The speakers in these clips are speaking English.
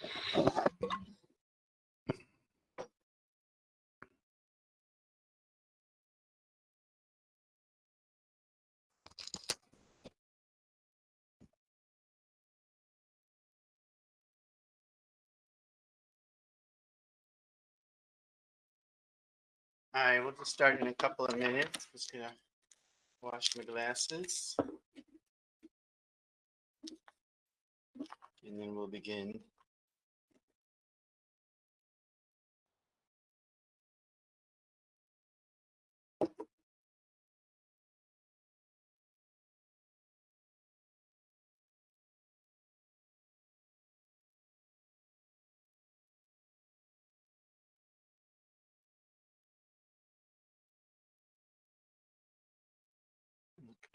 All right, we'll just start in a couple of minutes. Just gonna wash my glasses. And then we'll begin.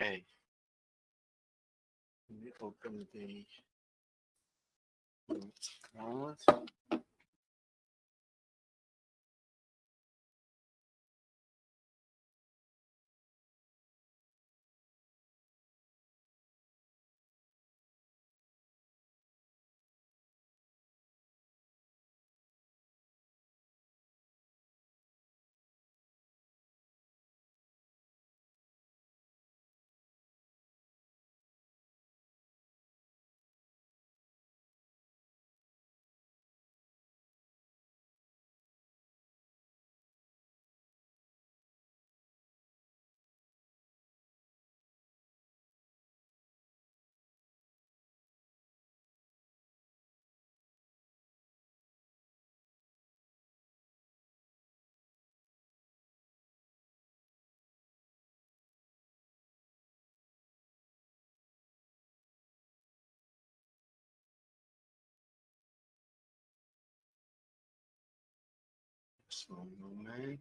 Okay. Let me open the. Wallet. Just one moment.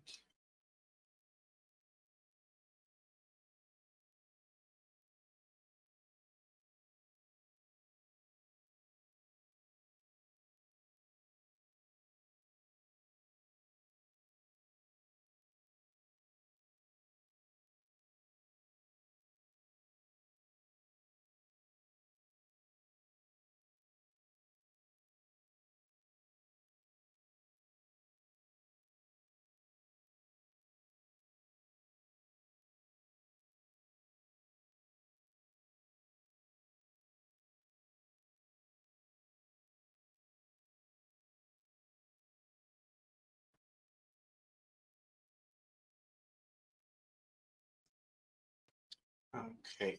Okay.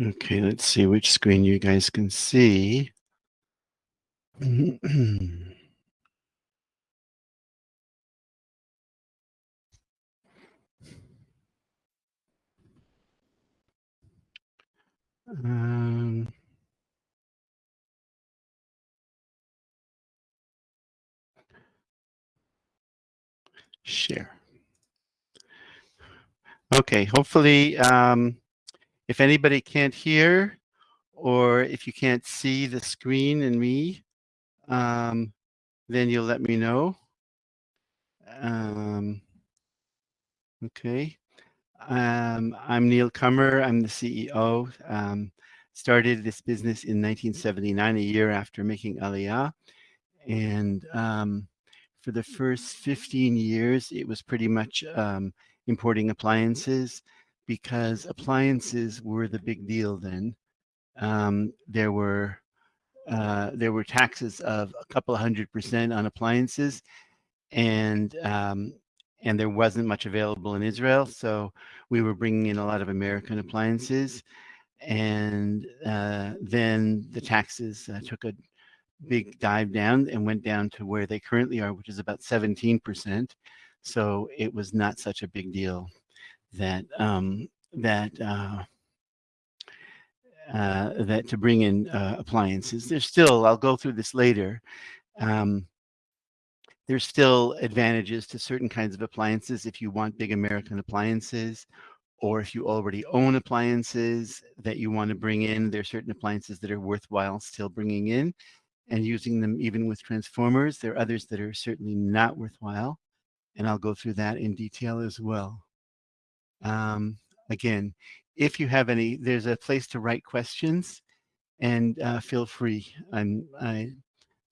Okay, let's see which screen you guys can see. Um, share. Okay, hopefully, um, if anybody can't hear or if you can't see the screen and me, um, then you'll let me know. Um, okay. Um, I'm Neil Cummer. I'm the CEO. Um, started this business in 1979, a year after making Aliyah. And um, for the first 15 years, it was pretty much um, importing appliances because appliances were the big deal then. Um, there were uh, there were taxes of a couple of hundred percent on appliances, and um, and there wasn't much available in Israel. So we were bringing in a lot of American appliances. And uh, then the taxes uh, took a big dive down and went down to where they currently are, which is about 17%. So it was not such a big deal that um, that uh, uh, that to bring in uh, appliances. There's still, I'll go through this later, um, there's still advantages to certain kinds of appliances if you want big American appliances or if you already own appliances that you want to bring in, there are certain appliances that are worthwhile still bringing in and using them even with transformers. There are others that are certainly not worthwhile, and I'll go through that in detail as well. Um, again, if you have any, there's a place to write questions and uh, feel free. I'm, I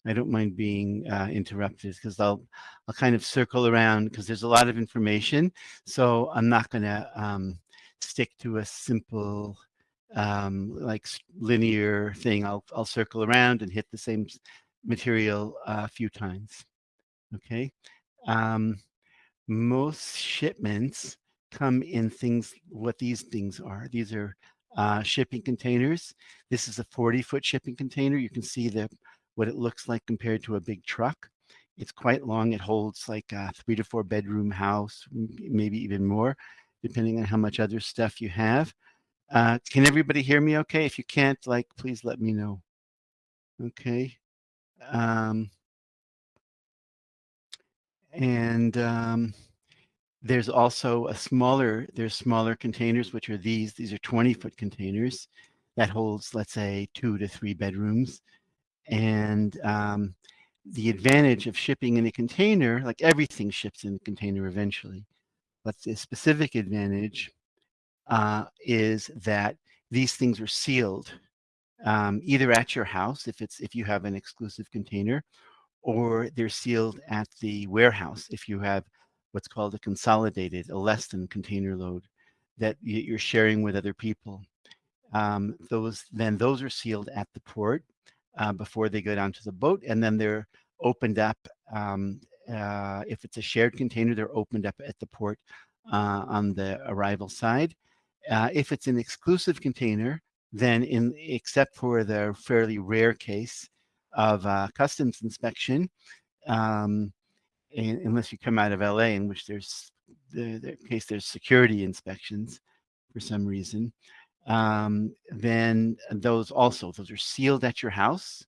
I don't mind being uh, interrupted because I'll I'll kind of circle around because there's a lot of information. So I'm not going to um, stick to a simple um, like linear thing. I'll I'll circle around and hit the same material a few times. Okay. Um, most shipments come in things what these things are. These are uh, shipping containers. This is a 40 foot shipping container. You can see the what it looks like compared to a big truck. It's quite long. It holds like a three to four bedroom house, maybe even more, depending on how much other stuff you have. Uh, can everybody hear me okay? If you can't, like, please let me know. Okay. Um, and um, there's also a smaller, there's smaller containers, which are these. These are 20 foot containers that holds, let's say, two to three bedrooms. And um, the advantage of shipping in a container, like everything ships in a container eventually, but the specific advantage uh, is that these things are sealed um, either at your house if it's if you have an exclusive container or they're sealed at the warehouse if you have what's called a consolidated a less than container load that you're sharing with other people. Um, those then those are sealed at the port uh, before they go down to the boat and then they're opened up um, uh, if it's a shared container they're opened up at the port uh, on the arrival side. Uh, if it's an exclusive container then in except for the fairly rare case of uh, customs inspection um, unless you come out of LA in which there's the, the case there's security inspections for some reason um, then those also those are sealed at your house.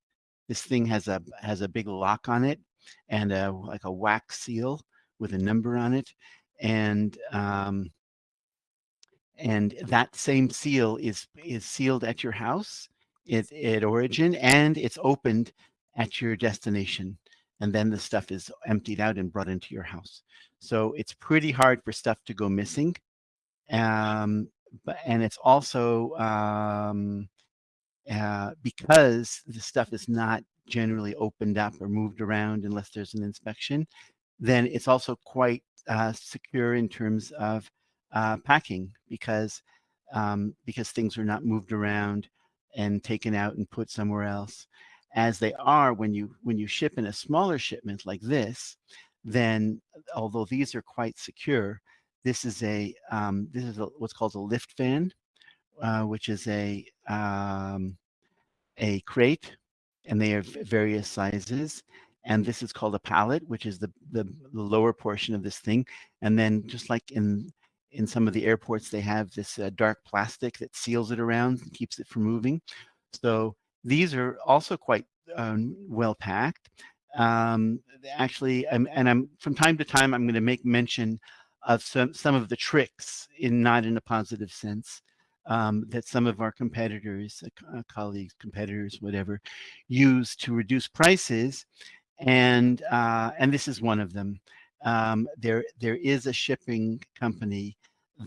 This thing has a has a big lock on it and a, like a wax seal with a number on it, and um, and that same seal is is sealed at your house it, at origin and it's opened at your destination and then the stuff is emptied out and brought into your house. So it's pretty hard for stuff to go missing um, but and it's also um, uh, because the stuff is not generally opened up or moved around unless there's an inspection, then it's also quite uh, secure in terms of uh, packing because um, because things are not moved around and taken out and put somewhere else as they are when you when you ship in a smaller shipment like this then although these are quite secure this is a um, this is a, what's called a lift van, uh, which is a um, a crate, and they have various sizes. And this is called a pallet, which is the, the, the lower portion of this thing. And then just like in in some of the airports, they have this uh, dark plastic that seals it around and keeps it from moving. So these are also quite um, well packed. Um, actually, I'm, and I'm from time to time, I'm going to make mention of some, some of the tricks in not in a positive sense um, that some of our competitors, uh, colleagues, competitors, whatever, use to reduce prices. And, uh, and this is one of them. Um, there, there is a shipping company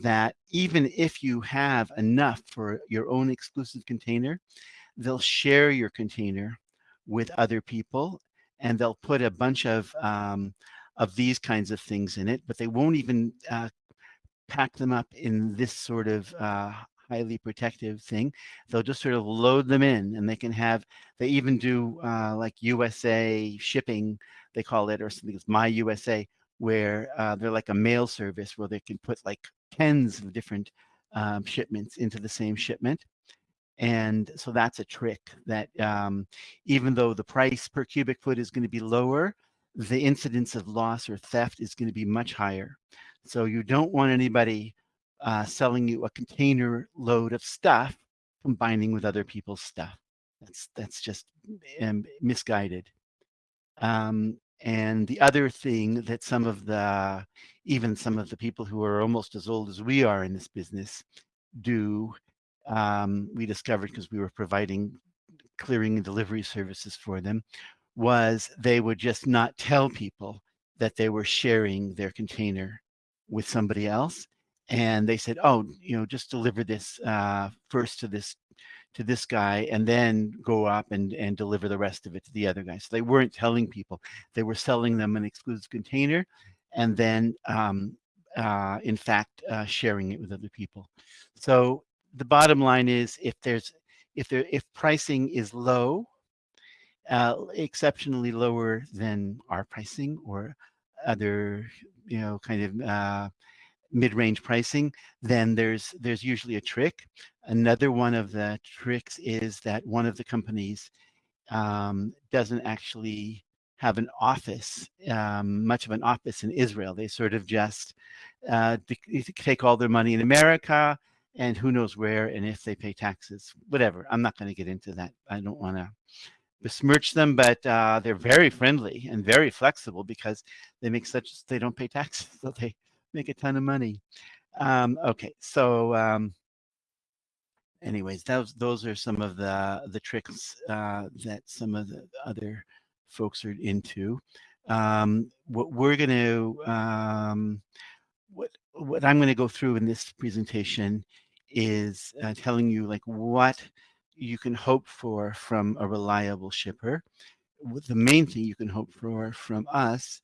that even if you have enough for your own exclusive container, they'll share your container with other people and they'll put a bunch of um, of these kinds of things in it, but they won't even uh, pack them up in this sort of uh, highly protective thing. They'll just sort of load them in and they can have, they even do uh, like USA shipping, they call it, or something it's My USA, where uh, they're like a mail service where they can put like tens of different um, shipments into the same shipment. And so that's a trick that um, even though the price per cubic foot is going to be lower, the incidence of loss or theft is going to be much higher. So you don't want anybody uh, selling you a container load of stuff combining with other people's stuff. That's that's just um, misguided. Um, and the other thing that some of the, even some of the people who are almost as old as we are in this business do, um, we discovered because we were providing clearing and delivery services for them, was they would just not tell people that they were sharing their container with somebody else. And they said, oh, you know, just deliver this uh, first to this to this guy and then go up and, and deliver the rest of it to the other guy. So they weren't telling people, they were selling them an exclusive container and then um, uh, in fact, uh, sharing it with other people. So the bottom line is if there's, if there, if pricing is low, uh, exceptionally lower than our pricing or other, you know, kind of uh, mid-range pricing, then there's there's usually a trick. Another one of the tricks is that one of the companies um, doesn't actually have an office, um, much of an office in Israel. They sort of just uh, take all their money in America and who knows where and if they pay taxes, whatever. I'm not going to get into that. I don't want to besmirch them, but uh, they're very friendly and very flexible because they make such, they don't pay taxes, so they make a ton of money. Um, okay, so um, anyways, those those are some of the the tricks uh, that some of the other folks are into. Um, what we're going to um, what what I'm going to go through in this presentation is uh, telling you like what you can hope for from a reliable shipper. The main thing you can hope for from us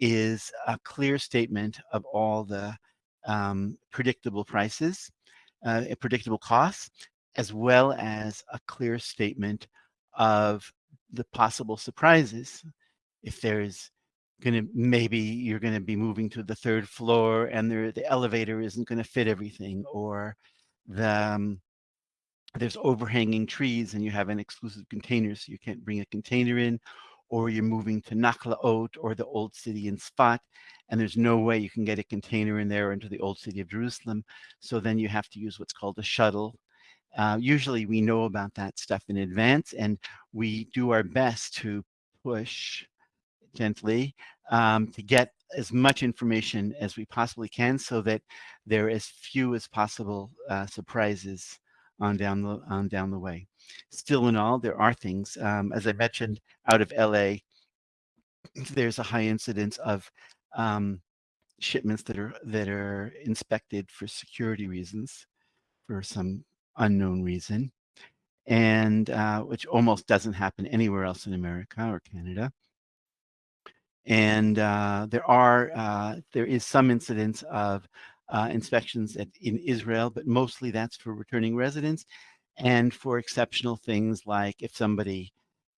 is a clear statement of all the um, predictable prices, uh, predictable costs, as well as a clear statement of the possible surprises. If there's going to, maybe you're going to be moving to the third floor and there, the elevator isn't going to fit everything, or the, um, there's overhanging trees and you have an exclusive container, so you can't bring a container in, or you're moving to Nachlaot or the old city in Sfat, and there's no way you can get a container in there into the old city of Jerusalem. So then you have to use what's called a shuttle. Uh, usually we know about that stuff in advance and we do our best to push gently um, to get as much information as we possibly can so that there are as few as possible uh, surprises on down the on down the way. Still in all, there are things. Um, as I mentioned, out of LA, there's a high incidence of um, shipments that are that are inspected for security reasons, for some unknown reason, and uh, which almost doesn't happen anywhere else in America or Canada. And uh, there are uh, there is some incidence of uh, inspections at, in Israel, but mostly that's for returning residents and for exceptional things like if somebody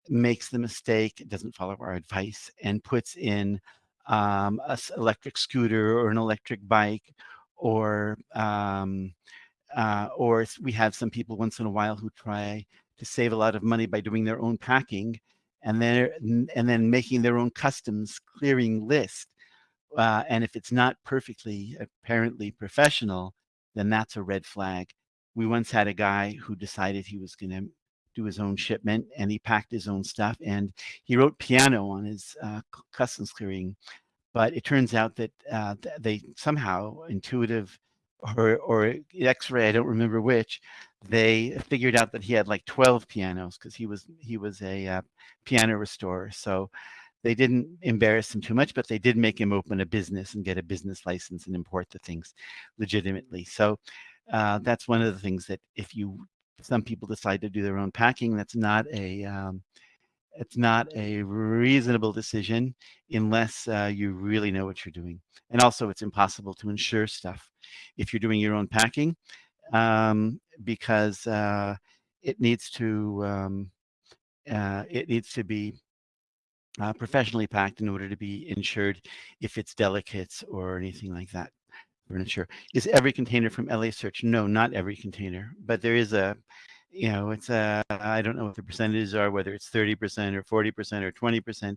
makes the mistake, doesn't follow our advice, and puts in um, a electric scooter or an electric bike, or um, uh, or we have some people once in a while who try to save a lot of money by doing their own packing, and then and then making their own customs clearing list. Uh, and if it's not perfectly apparently professional, then that's a red flag we once had a guy who decided he was going to do his own shipment and he packed his own stuff and he wrote piano on his uh, customs clearing. But it turns out that uh, they somehow intuitive or, or x-ray, I don't remember which, they figured out that he had like 12 pianos because he was he was a uh, piano restorer. So they didn't embarrass him too much, but they did make him open a business and get a business license and import the things legitimately. So uh, that's one of the things that if you some people decide to do their own packing that's not a um, it's not a reasonable decision unless uh, you really know what you're doing and also it's impossible to insure stuff if you're doing your own packing um, because uh, it needs to um, uh, it needs to be uh, professionally packed in order to be insured if it's delicates or anything like that furniture. Is every container from LA Search? No, not every container, but there is a, you know, it's a, I don't know what the percentages are, whether it's 30% or 40% or 20%.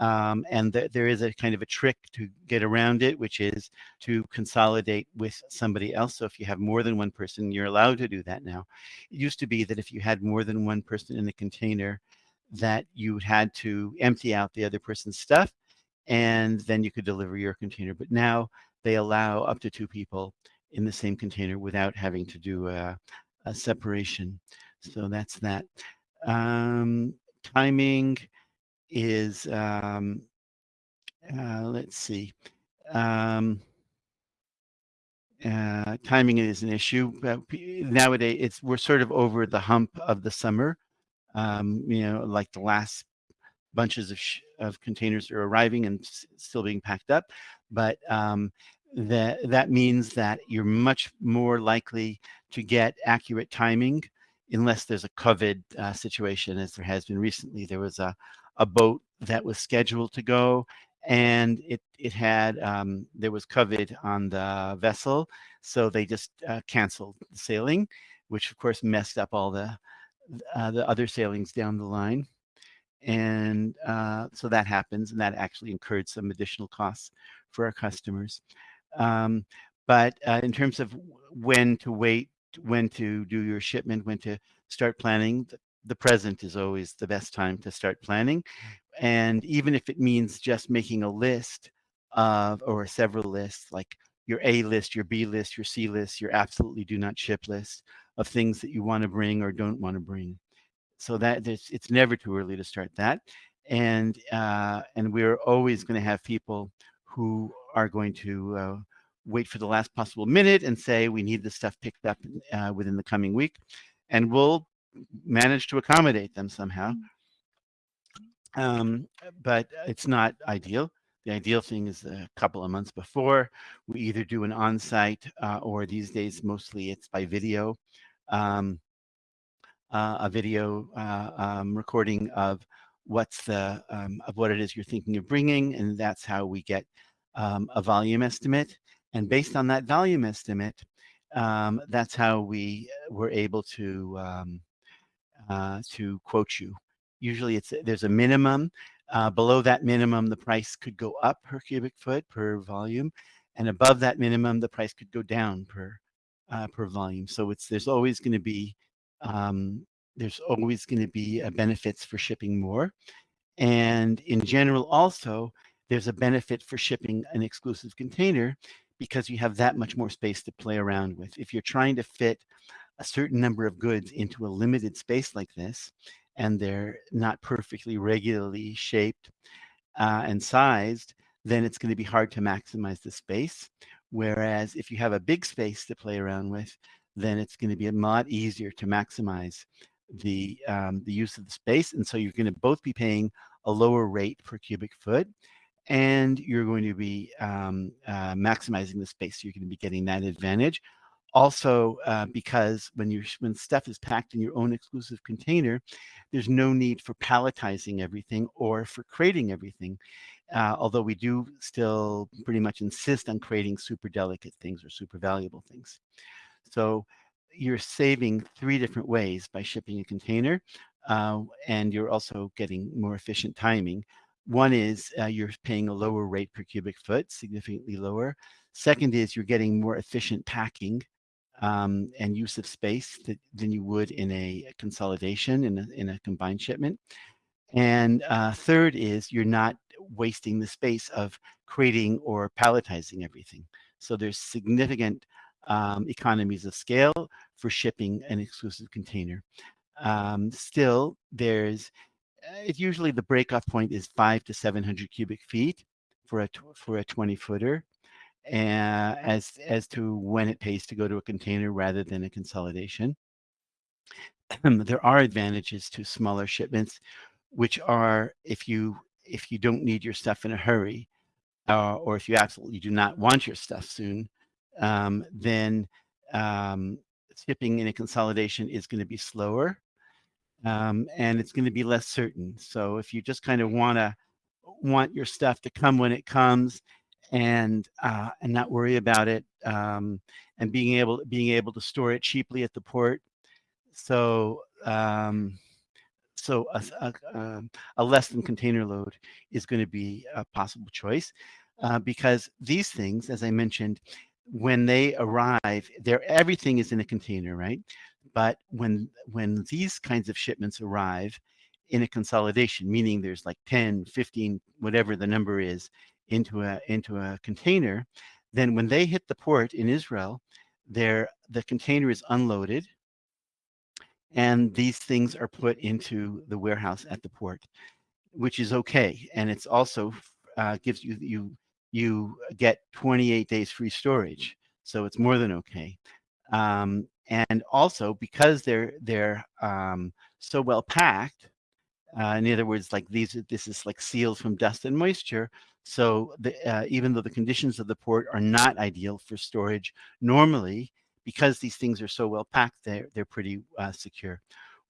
Um, and th there is a kind of a trick to get around it, which is to consolidate with somebody else. So if you have more than one person, you're allowed to do that now. It used to be that if you had more than one person in a container, that you had to empty out the other person's stuff and then you could deliver your container. But now they allow up to two people in the same container without having to do a, a separation. So that's that. Um, timing is, um, uh, let's see, um, uh, timing is an issue. But nowadays, it's we're sort of over the hump of the summer. Um, you know, like the last bunches of, of containers are arriving and still being packed up. But um, that that means that you're much more likely to get accurate timing unless there's a COVID uh, situation, as there has been recently. There was a, a boat that was scheduled to go and it it had um, there was COVID on the vessel, so they just uh, canceled the sailing, which of course messed up all the uh, the other sailings down the line, and uh, so that happens, and that actually incurred some additional costs for our customers. Um, but uh, in terms of when to wait, when to do your shipment, when to start planning, the present is always the best time to start planning. And even if it means just making a list of, or several lists, like your A list, your B list, your C list, your absolutely do not ship list of things that you want to bring or don't want to bring. So that it's, never too early to start that. And, uh, and we're always going to have people who are going to uh, wait for the last possible minute and say, we need this stuff picked up uh, within the coming week. And we'll manage to accommodate them somehow. Um, but it's not ideal. The ideal thing is a couple of months before we either do an on-site uh, or these days mostly it's by video, um, uh, a video uh, um, recording of what's the um, of what it is you're thinking of bringing, and that's how we get um, a volume estimate. And based on that volume estimate, um, that's how we were able to um, uh, to quote you. Usually it's there's a minimum. Uh, below that minimum, the price could go up per cubic foot per volume, and above that minimum, the price could go down per uh, per volume. So it's there's always going to be um, there's always going to be uh, benefits for shipping more, and in general also there's a benefit for shipping an exclusive container because you have that much more space to play around with. If you're trying to fit a certain number of goods into a limited space like this, and they're not perfectly regularly shaped uh, and sized, then it's going to be hard to maximize the space. Whereas if you have a big space to play around with, then it's going to be a lot easier to maximize the um, the use of the space. And so you're going to both be paying a lower rate per cubic foot and you're going to be um, uh, maximizing the space. So you're going to be getting that advantage. Also, uh, because when you when stuff is packed in your own exclusive container, there's no need for palletizing everything or for crating everything. Uh, although we do still pretty much insist on crating super delicate things or super valuable things. So you're saving three different ways by shipping a container, uh, and you're also getting more efficient timing. One is uh, you're paying a lower rate per cubic foot, significantly lower. Second is you're getting more efficient packing um, and use of space that, than you would in a consolidation in a, in a combined shipment. And uh, third is you're not wasting the space of crating or palletizing everything. So there's significant um, economies of scale for shipping an exclusive container. Um, still, there's it's usually the breakoff point is five to 700 cubic feet for a for a 20 footer uh, as as to when it pays to go to a container rather than a consolidation. there are advantages to smaller shipments, which are if you if you don't need your stuff in a hurry, uh, or if you absolutely do not want your stuff soon, um, then um, shipping in a consolidation is going to be slower um, and it's going to be less certain. So if you just kind of want to want your stuff to come when it comes and uh, and not worry about it um, and being able being able to store it cheaply at the port. So um, so a, a, um, a, less than container load is going to be a possible choice uh, because these things, as I mentioned, when they arrive, there everything is in a container, right? But when when these kinds of shipments arrive in a consolidation, meaning there's like 10, 15, whatever the number is, into a into a container, then when they hit the port in Israel, there the container is unloaded and these things are put into the warehouse at the port, which is okay. And it's also uh, gives you you you get 28 days free storage, so it's more than okay. Um, and also because they're they're um, so well packed, uh, in other words, like these this is like sealed from dust and moisture. So the, uh, even though the conditions of the port are not ideal for storage normally, because these things are so well packed, they're, they're pretty uh, secure.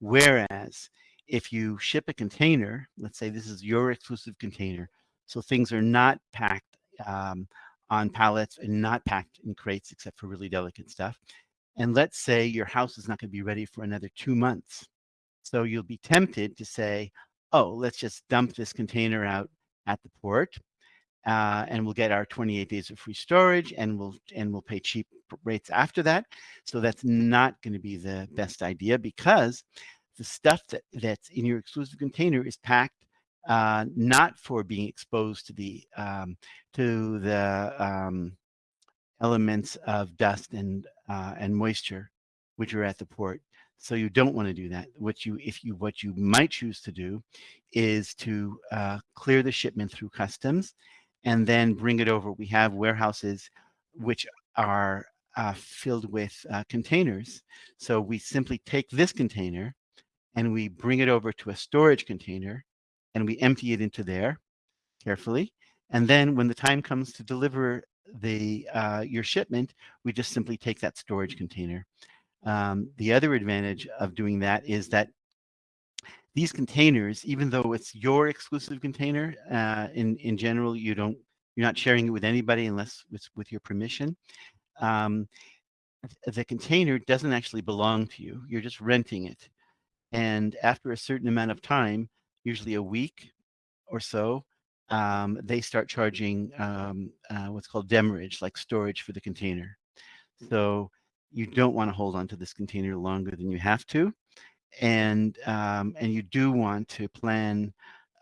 Whereas if you ship a container, let's say this is your exclusive container, so things are not packed um, on pallets and not packed in crates except for really delicate stuff. And let's say your house is not going to be ready for another two months. So you'll be tempted to say, oh, let's just dump this container out at the port uh, and we'll get our 28 days of free storage and we'll and we'll pay cheap rates after that. So that's not going to be the best idea because the stuff that, that's in your exclusive container is packed uh, not for being exposed to the um, to the um, elements of dust and uh, and moisture which are at the port. So you don't want to do that. What you if you what you might choose to do is to uh, clear the shipment through customs and then bring it over. We have warehouses which are uh, filled with uh, containers. So we simply take this container and we bring it over to a storage container and we empty it into there carefully. And then when the time comes to deliver the uh, your shipment, we just simply take that storage container. Um, the other advantage of doing that is that these containers, even though it's your exclusive container, uh, in, in general, you don't, you're not sharing it with anybody unless it's with your permission. Um, the container doesn't actually belong to you. You're just renting it. And after a certain amount of time, usually a week or so, um, they start charging um, uh, what's called demurrage, like storage for the container. So you don't want to hold on to this container longer than you have to and um, and you do want to plan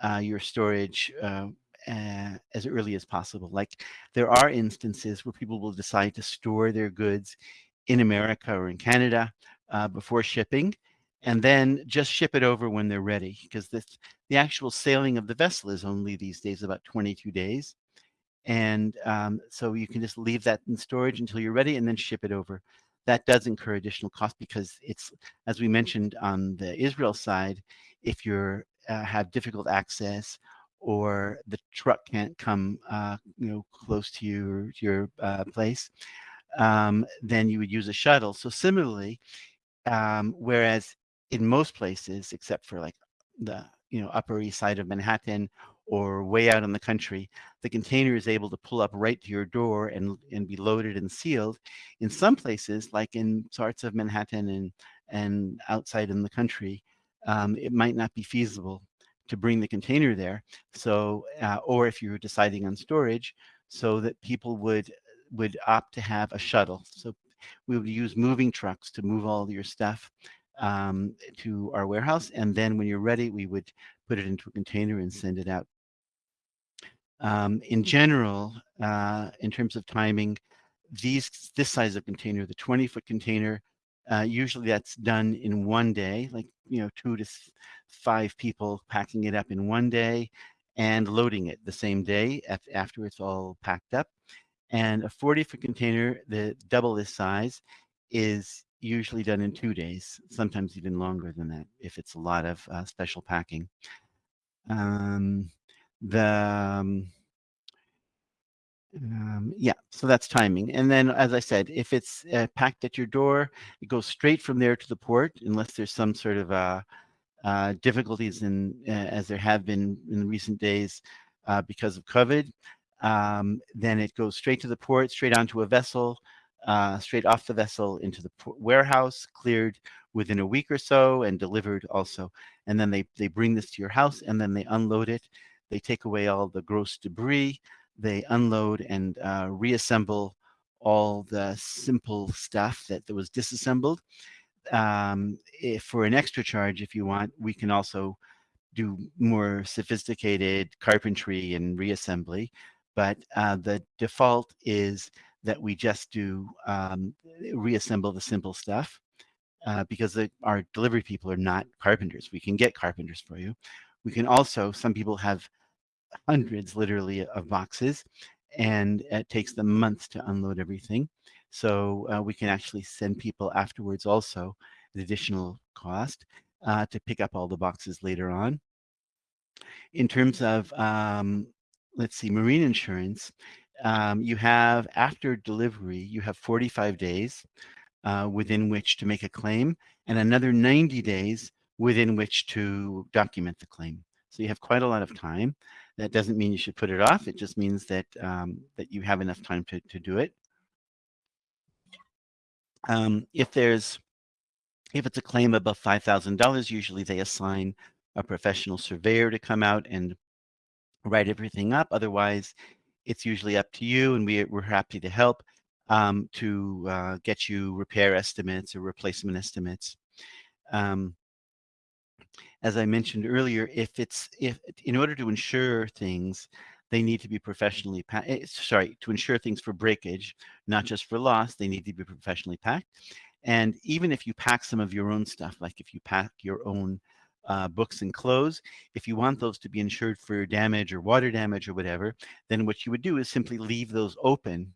uh, your storage uh, as early as possible. Like there are instances where people will decide to store their goods in America or in Canada uh, before shipping, and then just ship it over when they're ready because the the actual sailing of the vessel is only these days about 22 days. And um, so you can just leave that in storage until you're ready and then ship it over that does incur additional cost because it's, as we mentioned on the Israel side, if you uh, have difficult access or the truck can't come, uh, you know, close to your your uh, place, um, then you would use a shuttle. So similarly, um, whereas in most places, except for like the you know Upper East Side of Manhattan or way out in the country, the container is able to pull up right to your door and, and be loaded and sealed. In some places, like in parts of Manhattan and, and outside in the country, um, it might not be feasible to bring the container there. So, uh, or if you're deciding on storage, so that people would would opt to have a shuttle. So we would use moving trucks to move all your stuff um, to our warehouse. And then when you're ready, we would put it into a container and send it out. Um, in general, uh, in terms of timing, these this size of container, the 20 foot container, uh, usually that's done in one day, like, you know, two to five people packing it up in one day and loading it the same day after it's all packed up. And a 40 foot container, the double this size, is usually done in two days, sometimes even longer than that if it's a lot of uh, special packing. Um, the um, um, yeah, so that's timing. And then, as I said, if it's uh, packed at your door, it goes straight from there to the port, unless there's some sort of uh, uh, difficulties in, uh, as there have been in recent days uh, because of COVID. Um, then it goes straight to the port, straight onto a vessel, uh, straight off the vessel into the warehouse, cleared within a week or so and delivered also. And then they, they bring this to your house and then they unload it. They take away all the gross debris. They unload and uh, reassemble all the simple stuff that, that was disassembled. Um, if for an extra charge, if you want, we can also do more sophisticated carpentry and reassembly. But uh, the default is that we just do um, reassemble the simple stuff uh, because the, our delivery people are not carpenters. We can get carpenters for you. We can also, some people have hundreds literally of boxes and it takes them months to unload everything. So uh, we can actually send people afterwards also an additional cost uh, to pick up all the boxes later on. In terms of, um, let's see, marine insurance, um, you have after delivery, you have 45 days uh, within which to make a claim and another 90 days within which to document the claim. So you have quite a lot of time. That doesn't mean you should put it off. It just means that um, that you have enough time to, to do it. Um, if there's if it's a claim above $5,000, usually they assign a professional surveyor to come out and write everything up. Otherwise, it's usually up to you, and we, we're happy to help um, to uh, get you repair estimates or replacement estimates. Um, as I mentioned earlier, if it's if in order to insure things, they need to be professionally packed. Eh, sorry, to insure things for breakage, not just for loss, they need to be professionally packed. And even if you pack some of your own stuff, like if you pack your own uh, books and clothes, if you want those to be insured for damage or water damage or whatever, then what you would do is simply leave those open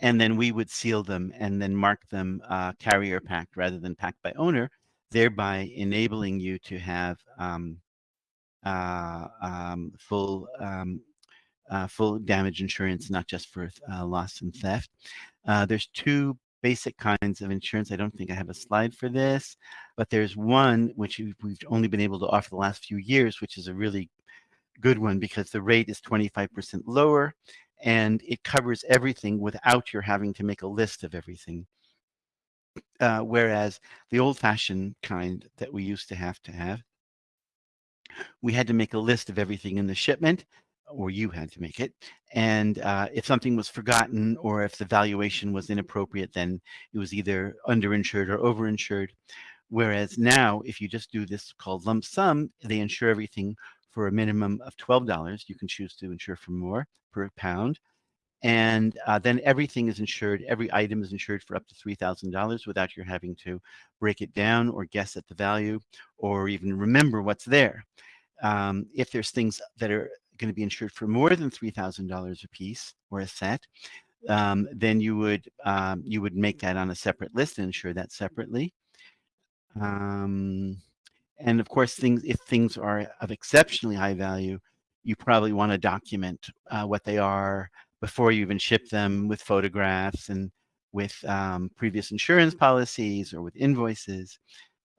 and then we would seal them and then mark them uh, carrier packed rather than packed by owner, thereby enabling you to have um, uh, um, full um, uh, full damage insurance, not just for uh, loss and theft. Uh, there's two basic kinds of insurance. I don't think I have a slide for this, but there's one which we've only been able to offer the last few years, which is a really good one because the rate is 25% lower and it covers everything without your having to make a list of everything. Uh, whereas the old-fashioned kind that we used to have to have, we had to make a list of everything in the shipment, or you had to make it. And uh, if something was forgotten or if the valuation was inappropriate, then it was either underinsured or overinsured. Whereas now, if you just do this called lump sum, they insure everything for a minimum of $12. You can choose to insure for more per pound. And uh, then everything is insured. Every item is insured for up to $3,000 without your having to break it down or guess at the value or even remember what's there. Um, if there's things that are going to be insured for more than $3,000 a piece or a set, um, then you would um, you would make that on a separate list and insure that separately. Um, and of course, things if things are of exceptionally high value, you probably want to document uh, what they are before you even ship them with photographs and with um, previous insurance policies or with invoices.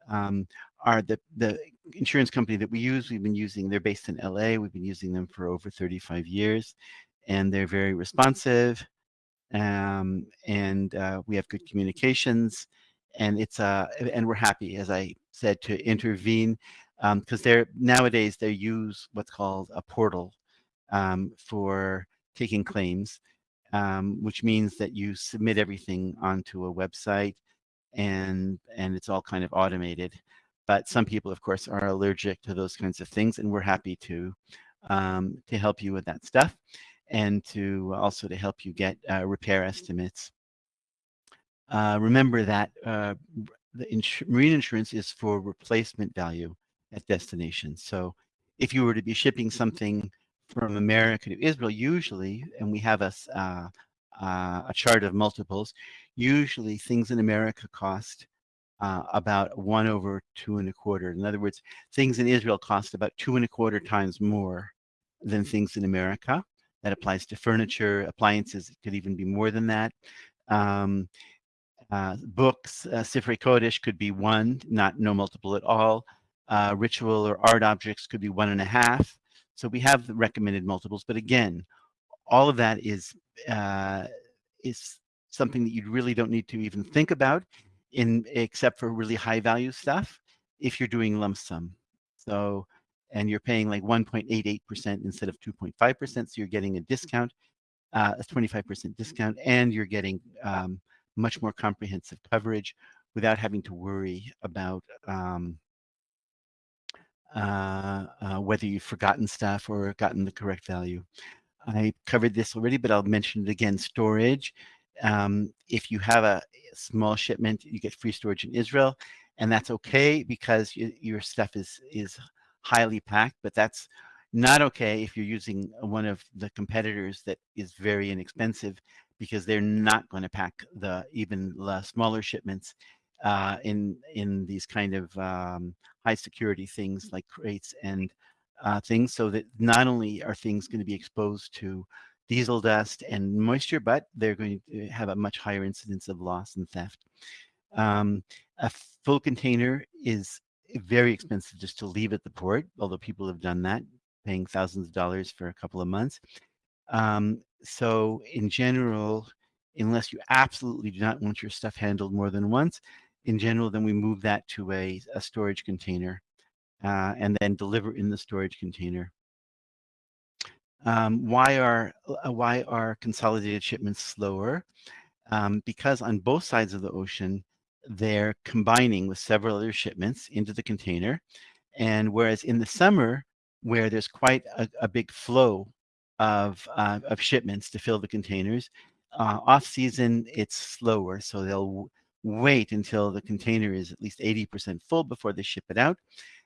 Um, are the, the insurance company that we use, we've been using, they're based in LA. We've been using them for over 35 years and they're very responsive um, and uh, we have good communications and it's uh and we're happy as i said to intervene because um, they're nowadays they use what's called a portal um, for taking claims um, which means that you submit everything onto a website and and it's all kind of automated but some people of course are allergic to those kinds of things and we're happy to um, to help you with that stuff and to also to help you get uh, repair estimates uh, remember that uh, the ins marine insurance is for replacement value at destination. So if you were to be shipping something from America to Israel, usually, and we have a, uh, uh, a chart of multiples, usually things in America cost uh, about one over two and a quarter. In other words, things in Israel cost about two and a quarter times more than things in America. That applies to furniture, appliances, it could even be more than that. Um, uh, books, uh, Sifrei Kodesh could be one, not no multiple at all. Uh, ritual or art objects could be one and a half. So we have the recommended multiples, but again, all of that is uh, is something that you really don't need to even think about. In except for really high value stuff if you're doing lump sum. So, and you're paying like 1.88% instead of 2.5%. So you're getting a discount, uh, a 25% discount, and you're getting um, much more comprehensive coverage without having to worry about um, uh, uh, whether you've forgotten stuff or gotten the correct value. I covered this already, but I'll mention it again. Storage. Um, if you have a small shipment, you get free storage in Israel, and that's okay because you, your stuff is is highly packed. But that's not okay if you're using one of the competitors that is very inexpensive because they're not going to pack the even the smaller shipments uh, in in these kind of um, high security things like crates and uh, things so that not only are things going to be exposed to diesel dust and moisture, but they're going to have a much higher incidence of loss and theft. Um, a full container is very expensive just to leave at the port, although people have done that, paying thousands of dollars for a couple of months. Um, so in general, unless you absolutely do not want your stuff handled more than once, in general, then we move that to a, a storage container uh, and then deliver in the storage container. Um, why are uh, why are consolidated shipments slower? Um, because on both sides of the ocean, they're combining with several other shipments into the container. And whereas in the summer, where there's quite a, a big flow of, uh, of shipments to fill the containers, uh, off season, it's slower. So they'll wait until the container is at least 80% full before they ship it out.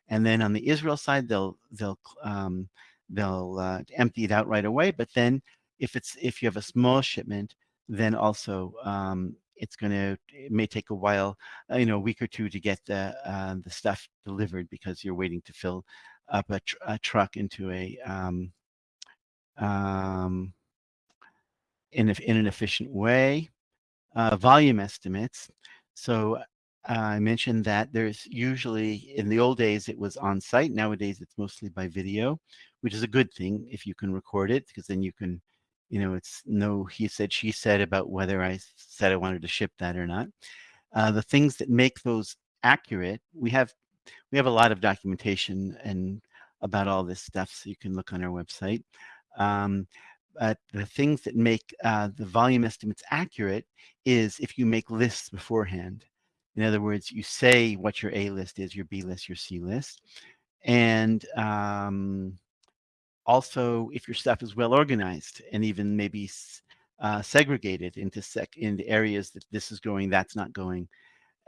And then on the Israel side, they'll they'll um, they'll uh, empty it out right away. But then if it's if you have a small shipment, then also um, it's going to it may take a while, uh, you know, a week or two to get the uh, the stuff delivered because you're waiting to fill up a, tr a truck into a um, um, in, a, in an efficient way. Uh, volume estimates. So I mentioned that there's usually, in the old days, it was on site. Nowadays, it's mostly by video, which is a good thing if you can record it, because then you can, you know, it's no he said, she said about whether I said I wanted to ship that or not. Uh, the things that make those accurate, we have, we have a lot of documentation and about all this stuff, so you can look on our website. Um, but the things that make uh, the volume estimates accurate is if you make lists beforehand. In other words, you say what your A list is, your B list, your C list. And um, also if your stuff is well organized and even maybe uh, segregated into sec into areas that this is going, that's not going.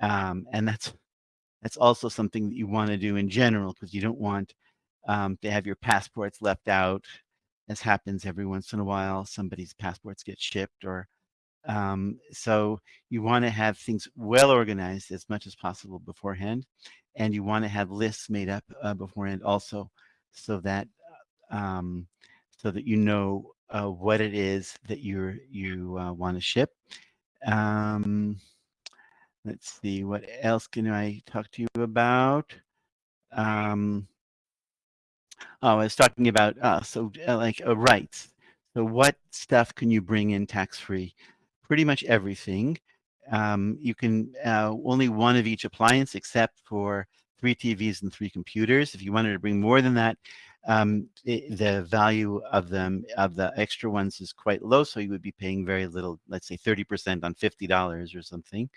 Um, and that's that's also something that you want to do in general because you don't want um, to have your passports left out as happens every once in a while. Somebody's passports get shipped or um, so you want to have things well organized as much as possible beforehand, and you want to have lists made up uh, beforehand also, so that um, so that you know uh, what it is that you're you uh, want to ship. Um, let's see, what else can I talk to you about? Um, oh, I was talking about uh, so uh, like uh, rights. So what stuff can you bring in tax free? pretty much everything. Um, you can uh, only one of each appliance except for three TVs and three computers. If you wanted to bring more than that, um, it, the value of them of the extra ones is quite low, so you would be paying very little, let's say 30% on $50 or something.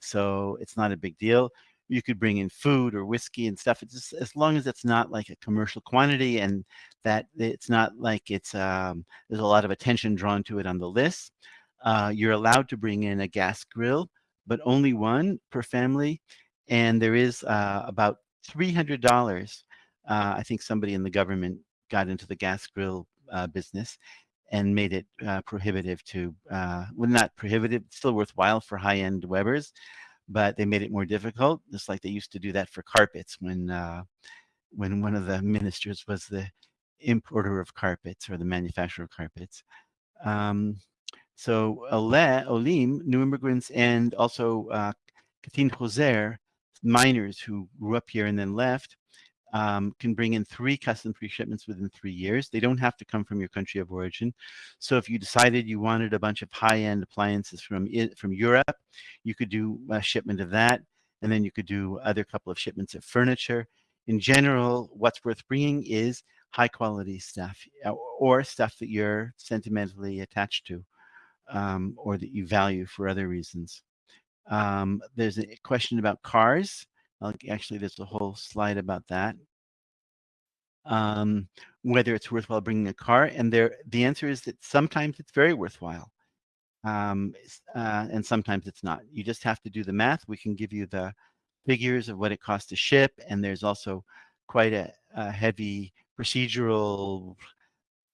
So it's not a big deal. You could bring in food or whiskey and stuff. It's just, as long as it's not like a commercial quantity and that it's not like it's um, there's a lot of attention drawn to it on the list. Uh, you're allowed to bring in a gas grill, but only one per family. And there is uh, about $300. Uh, I think somebody in the government got into the gas grill uh, business and made it uh, prohibitive to, uh, well, not prohibitive, still worthwhile for high-end Webers, but they made it more difficult, just like they used to do that for carpets when, when one of the ministers was the importer of carpets or the manufacturer of carpets. Um, so Ole, Olim, new immigrants, and also uh, Katin Choser, miners who grew up here and then left, um, can bring in three custom-free shipments within three years. They don't have to come from your country of origin. So if you decided you wanted a bunch of high-end appliances from from Europe, you could do a shipment of that, and then you could do other couple of shipments of furniture. In general, what's worth bringing is high-quality stuff uh, or stuff that you're sentimentally attached to um, or that you value for other reasons. Um, there's a question about cars. Actually, there's a whole slide about that. Um, whether it's worthwhile bringing a car, and there, the answer is that sometimes it's very worthwhile, um, uh, and sometimes it's not. You just have to do the math. We can give you the figures of what it costs to ship, and there's also quite a, a heavy procedural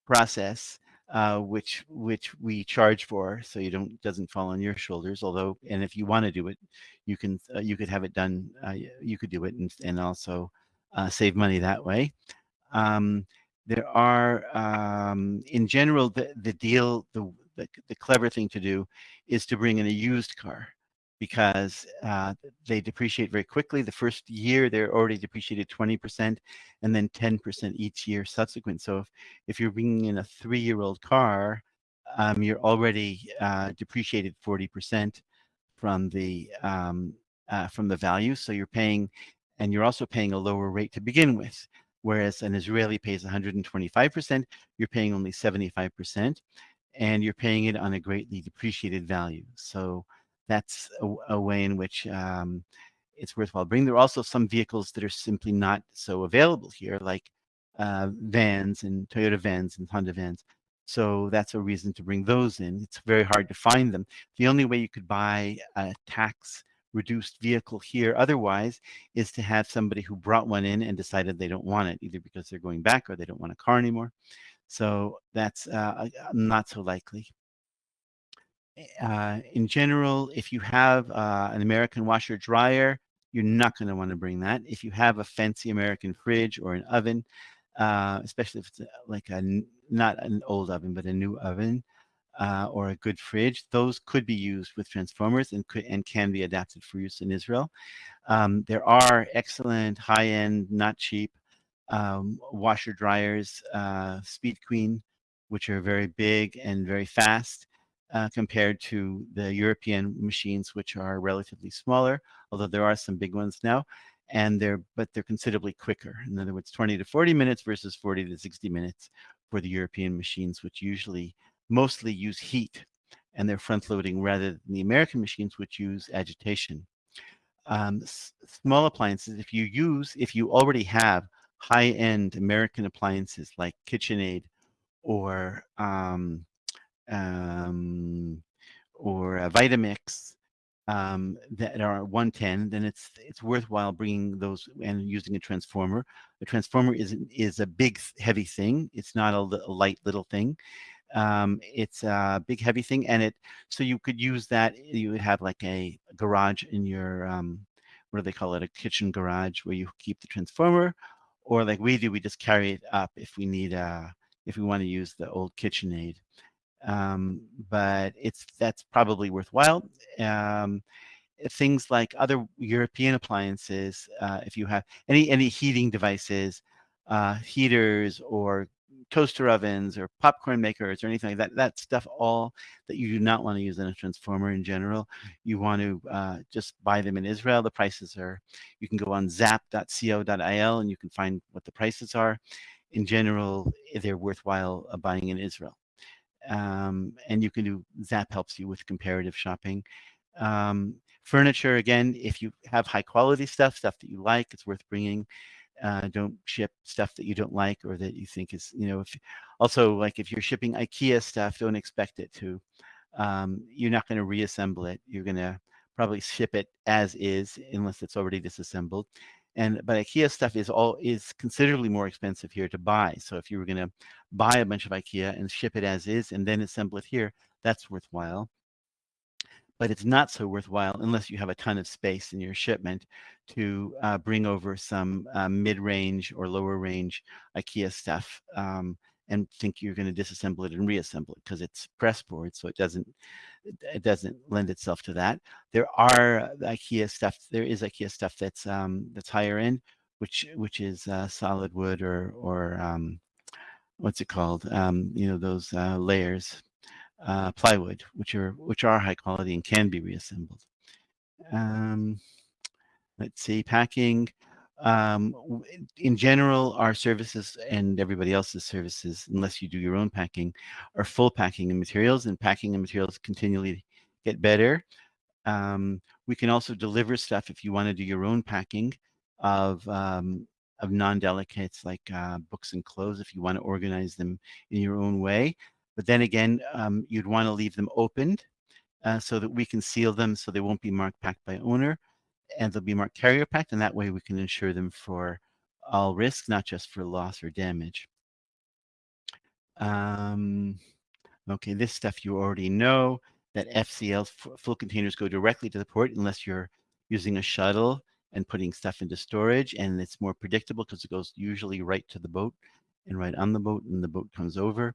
process uh, which which we charge for, so you don't doesn't fall on your shoulders. Although, and if you want to do it, you can uh, you could have it done. Uh, you could do it and and also uh, save money that way. Um, there are, um, in general, the the deal the, the the clever thing to do is to bring in a used car because uh, they depreciate very quickly. The first year, they're already depreciated 20% and then 10% each year subsequent. So if, if you're bringing in a three-year-old car, um, you're already uh, depreciated 40% from the um, uh, from the value. So you're paying, and you're also paying a lower rate to begin with. Whereas an Israeli pays 125%, you're paying only 75%, and you're paying it on a greatly depreciated value. So that's a, a way in which um, it's worthwhile bringing. There are also some vehicles that are simply not so available here, like uh, vans and Toyota vans and Honda vans. So that's a reason to bring those in. It's very hard to find them. The only way you could buy a tax reduced vehicle here otherwise is to have somebody who brought one in and decided they don't want it, either because they're going back or they don't want a car anymore. So that's uh, not so likely uh, in general, if you have uh, an American washer dryer, you're not going to want to bring that. If you have a fancy American fridge or an oven, uh, especially if it's like a not an old oven but a new oven uh, or a good fridge, those could be used with transformers and could and can be adapted for use in Israel. Um, there are excellent high-end, not cheap um, washer dryers, uh, Speed Queen, which are very big and very fast uh, compared to the European machines, which are relatively smaller, although there are some big ones now, and they're but they're considerably quicker. In other words, 20 to 40 minutes versus 40 to 60 minutes for the European machines, which usually mostly use heat and they're front loading rather than the American machines, which use agitation. Um, small appliances, if you use, if you already have high-end American appliances like KitchenAid or um, um, or a Vitamix um, that are 110, then it's it's worthwhile bringing those and using a transformer. A transformer is is a big heavy thing. It's not a, a light little thing. Um, it's a big heavy thing, and it so you could use that. You would have like a garage in your um, what do they call it? A kitchen garage where you keep the transformer, or like we do, we just carry it up if we need a if we want to use the old KitchenAid um, but it's that's probably worthwhile. Um, things like other European appliances, uh, if you have any any heating devices, uh, heaters or toaster ovens or popcorn makers or anything like that, that stuff all that you do not want to use in a transformer in general, you want to uh, just buy them in Israel. The prices are, you can go on zap.co.il and you can find what the prices are. In general, they're worthwhile buying in Israel um, and you can do Zap helps you with comparative shopping. Um, furniture, again, if you have high quality stuff, stuff that you like, it's worth bringing. Uh, don't ship stuff that you don't like or that you think is, you know, if also like if you're shipping IKEA stuff, don't expect it to. Um, you're not going to reassemble it. You're going to probably ship it as is unless it's already disassembled and but ikea stuff is all is considerably more expensive here to buy so if you were going to buy a bunch of ikea and ship it as is and then assemble it here that's worthwhile. But it's not so worthwhile unless you have a ton of space in your shipment to uh, bring over some uh, mid-range or lower range ikea stuff um, and think you're going to disassemble it and reassemble it because it's press board so it doesn't it doesn't lend itself to that there are IKEA stuff there is IKEA stuff that's um, that's higher end which which is uh, solid wood or or um, what's it called? Um, you know those uh, layers, uh, plywood, which are which are high quality and can be reassembled. Um, let's see, packing. Um, in general, our services and everybody else's services, unless you do your own packing, are full packing and materials, and packing and materials continually get better. Um, we can also deliver stuff if you want to do your own packing of um, of non-delicates like uh, books and clothes if you want to organize them in your own way. But then again, um, you'd want to leave them opened uh, so that we can seal them so they won't be marked packed by owner and they'll be marked carrier packed and that way we can insure them for all risks, not just for loss or damage. Um, okay, this stuff you already know that FCL full containers go directly to the port unless you're using a shuttle and putting stuff into storage and it's more predictable because it goes usually right to the boat and right on the boat and the boat comes over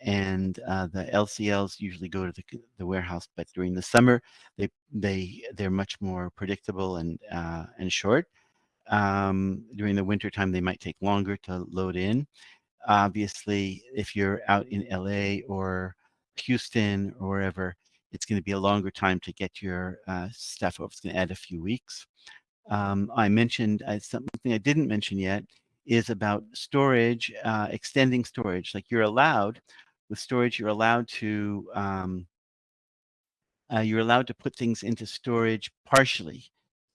and uh, the LCLs usually go to the, the warehouse but during the summer they they they're much more predictable and uh, and short um, during the winter time they might take longer to load in obviously if you're out in LA or Houston or wherever it's going to be a longer time to get your uh, stuff over. It's going to add a few weeks. Um, I mentioned uh, something I didn't mention yet is about storage, uh, extending storage. Like you're allowed with storage, you're allowed to um, uh, you're allowed to put things into storage partially.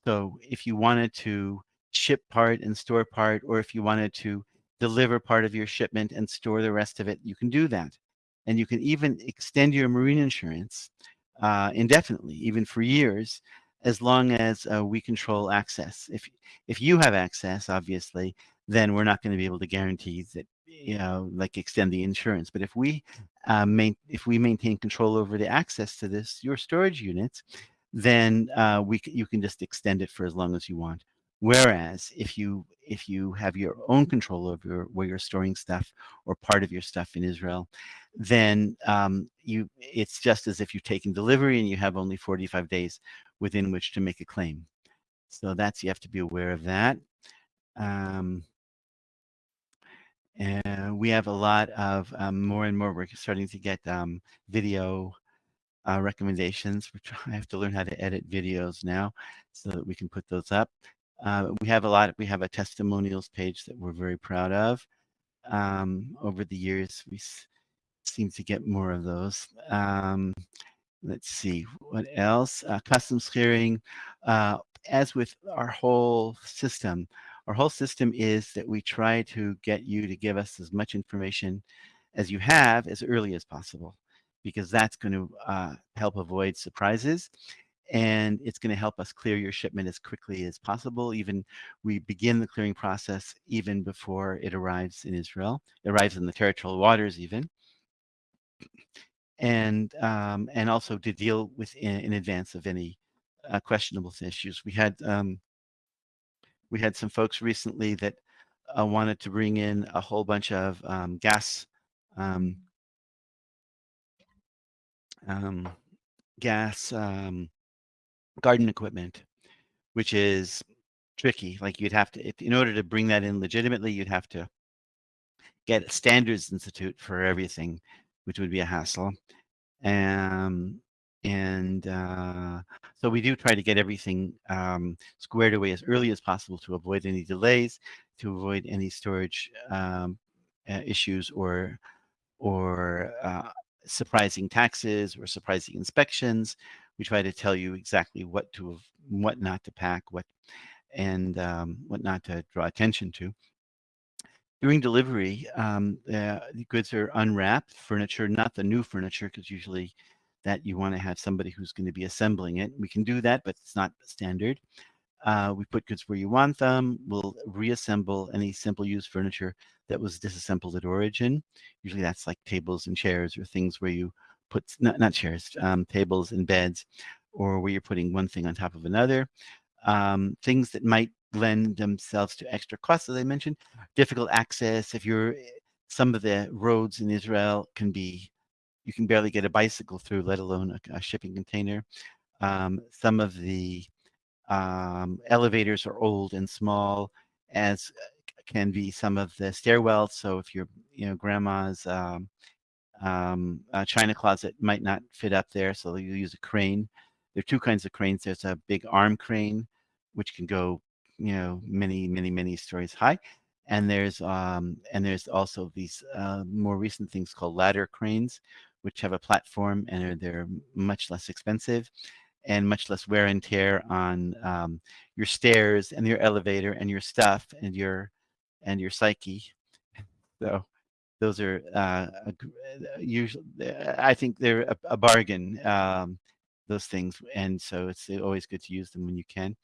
So if you wanted to ship part and store part, or if you wanted to deliver part of your shipment and store the rest of it, you can do that. And you can even extend your marine insurance uh, indefinitely, even for years, as long as uh, we control access. If if you have access, obviously, then we're not going to be able to guarantee that you know like extend the insurance. But if we uh, main, if we maintain control over the access to this your storage units, then uh, we you can just extend it for as long as you want. Whereas if you if you have your own control over where you're storing stuff or part of your stuff in Israel, then um, you it's just as if you're taking delivery and you have only 45 days within which to make a claim. So that's you have to be aware of that. Um, and we have a lot of um, more and more. We're starting to get um, video uh, recommendations. We're trying, I have to learn how to edit videos now so that we can put those up. Uh, we have a lot, we have a testimonials page that we're very proud of. Um, over the years, we seem to get more of those. Um, let's see, what else? Uh, customs clearing. Uh, as with our whole system, our whole system is that we try to get you to give us as much information as you have as early as possible, because that's going to uh, help avoid surprises and it's going to help us clear your shipment as quickly as possible. Even we begin the clearing process even before it arrives in Israel, it arrives in the territorial waters even. And, um, and also to deal with in, in advance of any uh, questionable issues. We had, um, we had some folks recently that uh, wanted to bring in a whole bunch of um, gas um, um, gas um, garden equipment, which is tricky. Like you'd have to, if, in order to bring that in legitimately, you'd have to get a standards institute for everything, which would be a hassle. Um, and uh, so we do try to get everything um, squared away as early as possible to avoid any delays, to avoid any storage um, uh, issues or or uh, surprising taxes or surprising inspections. We try to tell you exactly what to what not to pack what and um, what not to draw attention to. During delivery um, uh, the goods are unwrapped furniture not the new furniture because usually that you want to have somebody who's going to be assembling it we can do that but it's not standard uh, we put goods where you want them. We'll reassemble any simple use furniture that was disassembled at origin. Usually that's like tables and chairs or things where you put not, not chairs, um, tables and beds, or where you're putting one thing on top of another. Um, things that might lend themselves to extra costs, as I mentioned, difficult access. If you're some of the roads in Israel can be, you can barely get a bicycle through, let alone a, a shipping container. Um, some of the um, elevators are old and small as can be some of the stairwells. So if your you know grandma's um, um, china closet might not fit up there, so you use a crane. There are two kinds of cranes. There's a big arm crane, which can go you know many many many stories high, and there's um, and there's also these uh, more recent things called ladder cranes, which have a platform and are, they're much less expensive and much less wear and tear on um, your stairs and your elevator and your stuff and your and your psyche. So those are uh, usually, I think they're a, a bargain, um, those things. And so it's always good to use them when you can.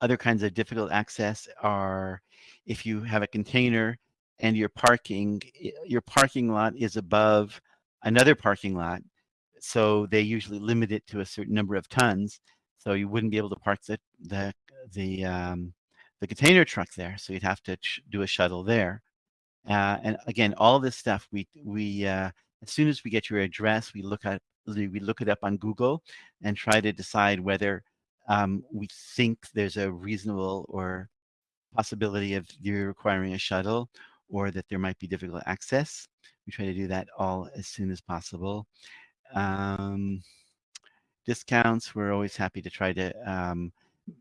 Other kinds of difficult access are if you have a container and your parking, your parking lot is above another parking lot. So they usually limit it to a certain number of tons. So you wouldn't be able to park the, the, the, um, the container truck there. So you'd have to do a shuttle there. Uh, and again, all this stuff, we, we uh, as soon as we get your address, we look at we look it up on Google and try to decide whether um, we think there's a reasonable or possibility of you requiring a shuttle or that there might be difficult access. We try to do that all as soon as possible. Um, discounts, we're always happy to try to um,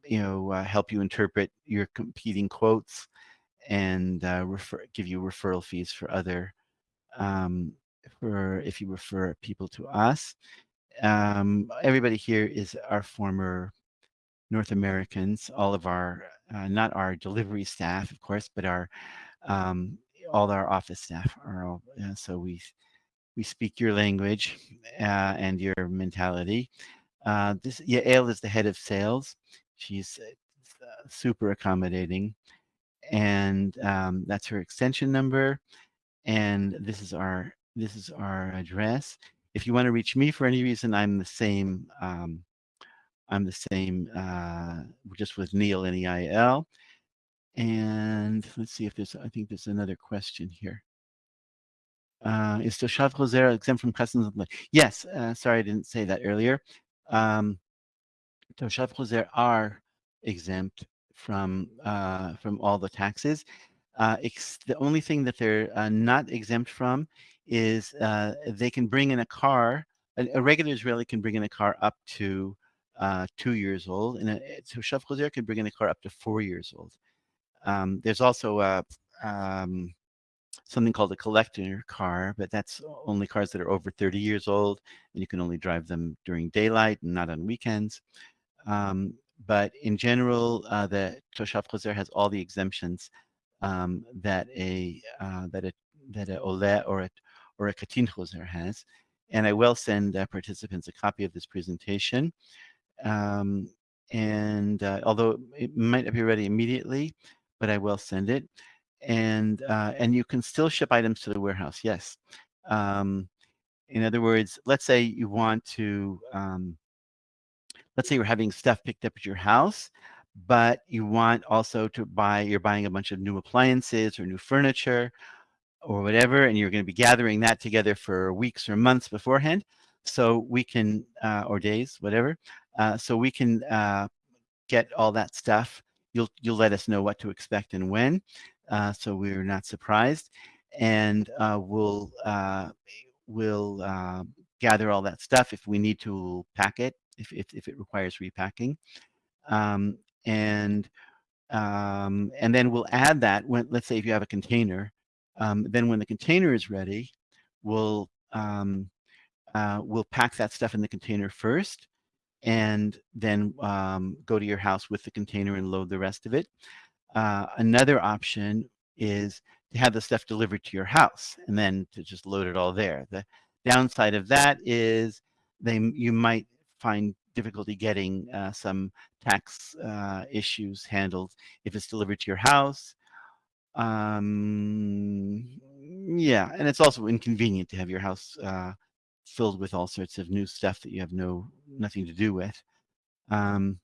you know, uh, help you interpret your competing quotes and uh, refer, give you referral fees for other, um, for if you refer people to us. Um, everybody here is our former North Americans, all of our, uh, not our delivery staff, of course, but our, um, all our office staff are all, uh, so we, we speak your language uh, and your mentality. Uh, this Yael is the head of sales. She's uh, super accommodating. And um, that's her extension number. And this is our this is our address. If you want to reach me for any reason, I'm the same. Um, I'm the same, uh, just with Neil N E I L. And let's see if there's. I think there's another question here. Uh, is Toshav Choser exempt from customs? Yes. Uh, sorry, I didn't say that earlier. Um, Toshav Choser are exempt from uh, from all the taxes. Uh, the only thing that they're uh, not exempt from is uh, they can bring in a car. A, a, regular Israeli can bring in a car up to uh, two years old, and a Toshav Choser can bring in a car up to four years old. Um, there's also a um, something called a collector car, but that's only cars that are over 30 years old, and you can only drive them during daylight and not on weekends. Um, but in general, uh, the Toshav Choser has all the exemptions um, that a uh, that a that a Ole or a or a Katin Choser has. And I will send uh, participants a copy of this presentation. Um, and uh, although it might not be ready immediately, but I will send it. And uh, and you can still ship items to the warehouse. Yes. Um, in other words, let's say you want to um, let's say you're having stuff picked up at your house, but you want also to buy, you're buying a bunch of new appliances or new furniture or whatever, and you're going to be gathering that together for weeks or months beforehand. So we can, uh, or days, whatever. Uh, so we can uh, get all that stuff. You'll, you'll let us know what to expect and when. Uh, so we're not surprised. And uh, we'll, uh, we'll gather all that stuff. If we need to pack it, if, if, if it requires repacking. Um, and um, and then we'll add that when, let's say if you have a container, um, then when the container is ready, we'll um, uh, we'll pack that stuff in the container first and then um, go to your house with the container and load the rest of it. Uh, another option is to have the stuff delivered to your house and then to just load it all there. The downside of that is they you might find difficulty getting uh, some tax uh, issues handled if it's delivered to your house. Um, yeah, and it's also inconvenient to have your house uh, filled with all sorts of new stuff that you have no nothing to do with. Um,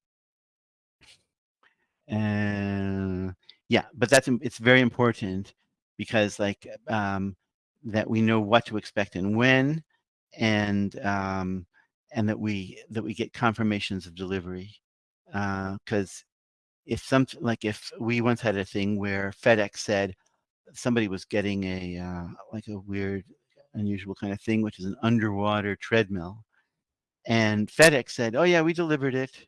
and yeah, but that's it's very important because like um, that we know what to expect and when, and um, and that we that we get confirmations of delivery because if some like if we once had a thing where FedEx said somebody was getting a uh, like a weird, unusual kind of thing, which is an underwater treadmill, and FedEx said, "Oh yeah, we delivered it,"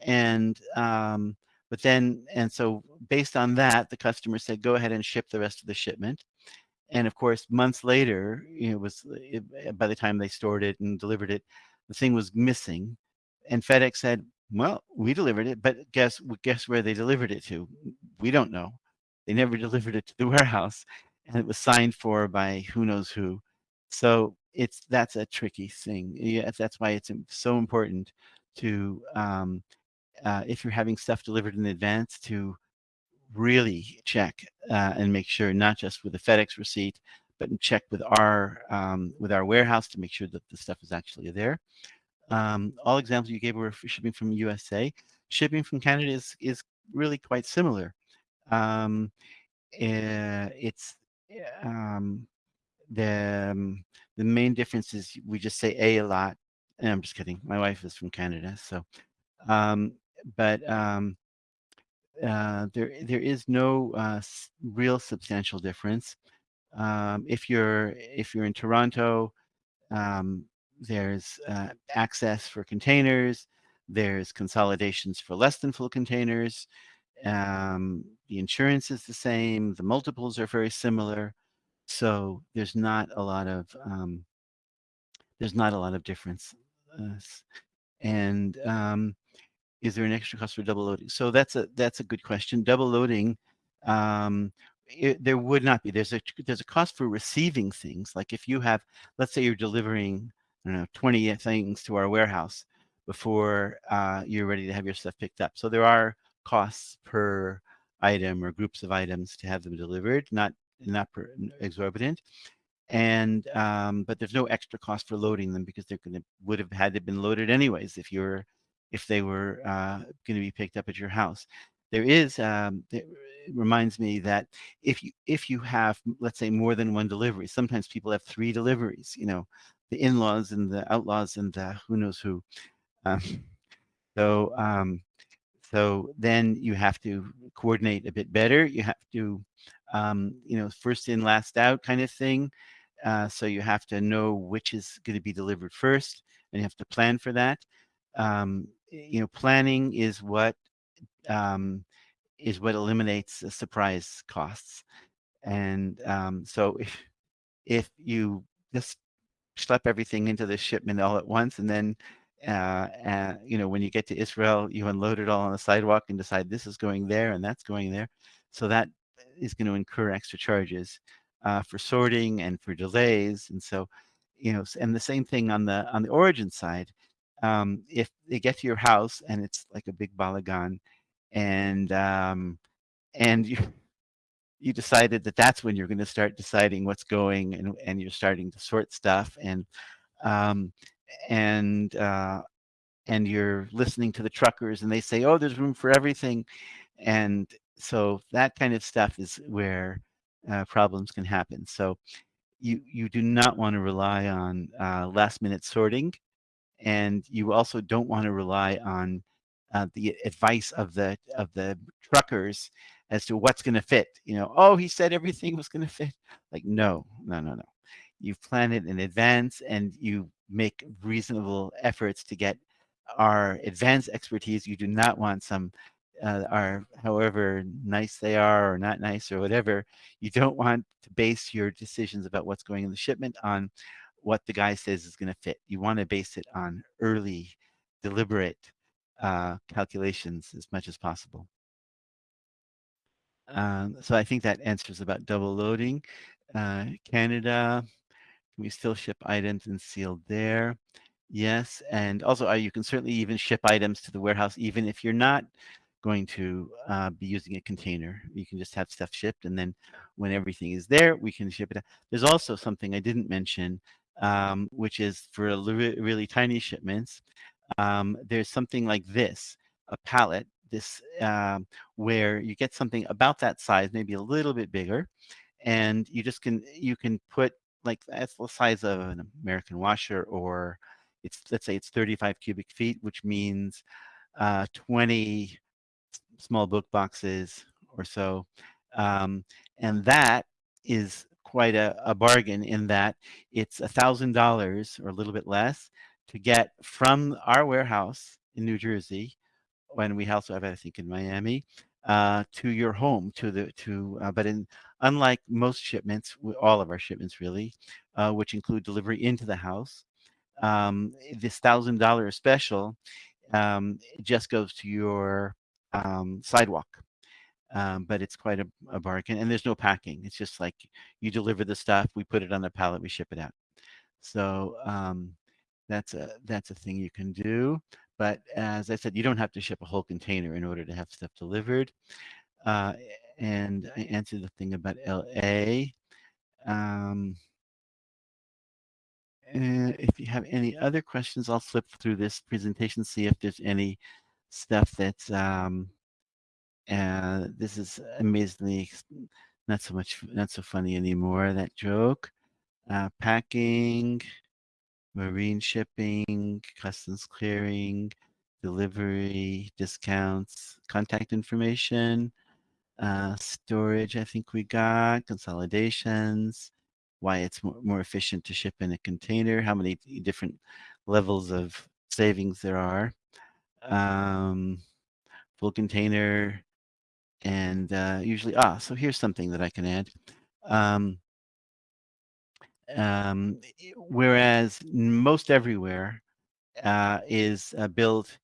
and um, but then and so based on that, the customer said, "Go ahead and ship the rest of the shipment." And of course, months later, it was it, by the time they stored it and delivered it, the thing was missing, and FedEx said, "Well, we delivered it, but guess guess where they delivered it to? We don't know. They never delivered it to the warehouse, and it was signed for by who knows who." So it's that's a tricky thing. Yeah, that's why it's so important to um, uh, if you're having stuff delivered in advance to really check uh, and make sure not just with the FedEx receipt, but check with our um, with our warehouse to make sure that the stuff is actually there. Um, all examples you gave were shipping from USA. Shipping from Canada is is really quite similar. Um, uh, it's um, the um, the main difference is we just say a a lot. And I'm just kidding. My wife is from Canada, so um, but um, uh, there there is no uh, real substantial difference. Um, if you're if you're in Toronto, um, there's uh, access for containers. There's consolidations for less than full containers. Um, the insurance is the same. The multiples are very similar. So there's not a lot of um, there's not a lot of difference. Uh, and um, is there an extra cost for double loading? So that's a that's a good question. Double loading, um, it, there would not be. There's a there's a cost for receiving things. Like if you have, let's say you're delivering, I don't know, 20 things to our warehouse before uh, you're ready to have your stuff picked up. So there are costs per item or groups of items to have them delivered, not not exorbitant and um, but there's no extra cost for loading them because they're going to would have had to been loaded anyways if you're if they were uh, going to be picked up at your house. There is, um, it reminds me that if you if you have, let's say, more than one delivery, sometimes people have three deliveries. You know, the in-laws and the outlaws and the who knows who. Um, so um, so then you have to coordinate a bit better. You have to, um, you know, first in, last out kind of thing. Uh, so you have to know which is going to be delivered first, and you have to plan for that. Um, you know, planning is what um, is what eliminates the surprise costs. And um, so if if you just schlep everything into the shipment all at once, and then uh, uh, you know when you get to Israel, you unload it all on the sidewalk and decide this is going there and that's going there. So that is going to incur extra charges uh, for sorting and for delays. And so, you know, and the same thing on the on the origin side um, if they get to your house and it's like a big balagan and um, and you you decided that that's when you're going to start deciding what's going and, and you're starting to sort stuff and um, and uh, and you're listening to the truckers and they say oh there's room for everything and so that kind of stuff is where uh, problems can happen so you you do not want to rely on uh, last minute sorting and you also don't want to rely on uh, the advice of the of the truckers as to what's going to fit. You know, oh, he said everything was going to fit. Like, no, no, no, no. You plan it in advance, and you make reasonable efforts to get our advanced expertise. You do not want some uh, are however nice they are or not nice or whatever, you don't want to base your decisions about what's going in the shipment on what the guy says is going to fit. You want to base it on early, deliberate uh, calculations as much as possible. Um, so I think that answers about double loading. Uh, Canada, can we still ship items and sealed there? Yes, and also uh, you can certainly even ship items to the warehouse even if you're not going to uh, be using a container. You can just have stuff shipped and then when everything is there, we can ship it. There's also something I didn't mention um, which is for really tiny shipments. Um, there's something like this, a pallet, this um, where you get something about that size, maybe a little bit bigger, and you just can you can put like that's the size of an American washer, or it's let's say it's 35 cubic feet, which means uh, 20 small book boxes or so. Um, and that is quite a, a bargain in that it's a thousand dollars or a little bit less to get from our warehouse in New Jersey, when we also have, I think, in Miami, uh, to your home, to the to. Uh, but in unlike most shipments, all of our shipments really, uh, which include delivery into the house, um, this thousand dollar special um, just goes to your um, sidewalk. Um, but it's quite a, a, bargain and there's no packing. It's just like you deliver the stuff, we put it on a pallet, we ship it out. So um, that's a that's a thing you can do. But as I said, you don't have to ship a whole container in order to have stuff delivered. Uh, and I answered the thing about LA. Um, if you have any other questions, I'll flip through this presentation, see if there's any stuff that's um, uh, this is amazingly not so much not so funny anymore. That joke. Uh, packing, marine shipping, customs clearing, delivery, discounts, contact information, uh, storage. I think we got consolidations. Why it's more, more efficient to ship in a container. How many different levels of savings there are. Um, full container, and uh, usually, ah, so here's something that I can add. Um, um, whereas most everywhere uh, is uh, built,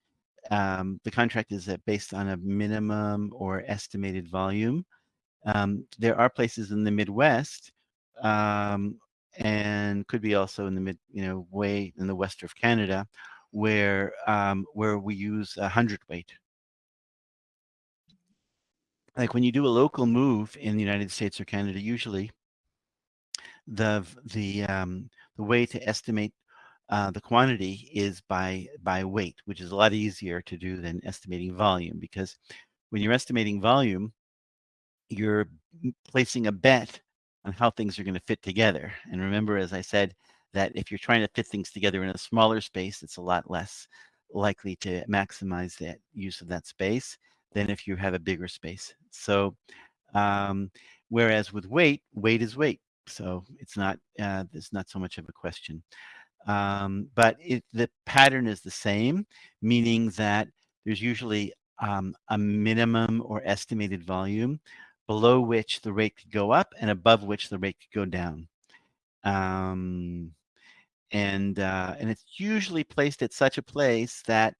um, the contract is uh, based on a minimum or estimated volume. Um, there are places in the Midwest um, and could be also in the mid, you know, way in the west of Canada, where um, where we use a hundredweight like when you do a local move in the United States or Canada, usually the the um, the way to estimate uh, the quantity is by by weight, which is a lot easier to do than estimating volume because when you're estimating volume, you're placing a bet on how things are going to fit together. And remember, as I said, that if you're trying to fit things together in a smaller space, it's a lot less likely to maximize that use of that space than if you have a bigger space. So, um, whereas with weight, weight is weight. So it's not, uh, there's not so much of a question. Um, but it, the pattern is the same, meaning that there's usually um, a minimum or estimated volume below which the rate could go up and above which the rate could go down. Um, and uh, and it's usually placed at such a place that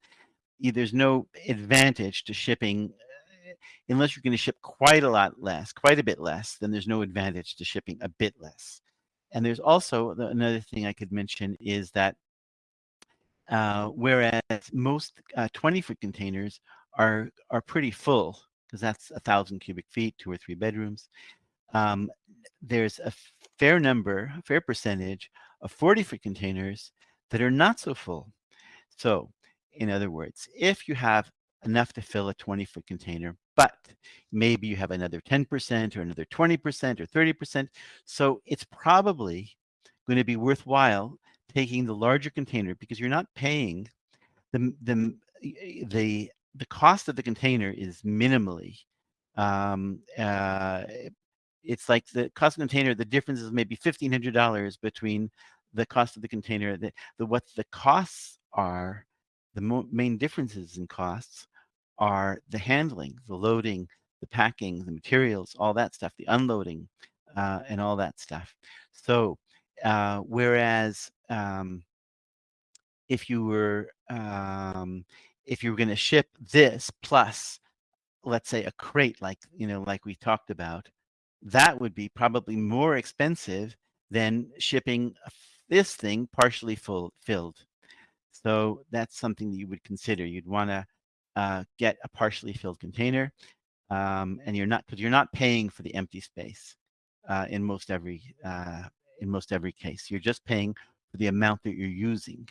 there's no advantage to shipping uh, unless you're going to ship quite a lot less, quite a bit less, then there's no advantage to shipping a bit less. And there's also another thing I could mention is that uh, whereas most uh, 20 foot containers are are pretty full because that's a thousand cubic feet, two or three bedrooms. Um, there's a fair number, a fair percentage of 40 foot containers that are not so full. So in other words, if you have enough to fill a 20 foot container, but maybe you have another 10% or another 20% or 30%. So it's probably going to be worthwhile taking the larger container because you're not paying the, the, the, the cost of the container is minimally. Um, uh, it's like the cost of container, the difference is maybe $1,500 between the cost of the container, the, the what the costs are the main differences in costs are the handling, the loading, the packing, the materials, all that stuff, the unloading, uh, and all that stuff. So, uh, whereas um, if you were um, if you were going to ship this plus, let's say, a crate, like you know, like we talked about, that would be probably more expensive than shipping this thing partially full filled. So that's something that you would consider. You'd want to uh, get a partially filled container, um, and you're not because you're not paying for the empty space uh, in most every uh, in most every case. You're just paying for the amount that you're using,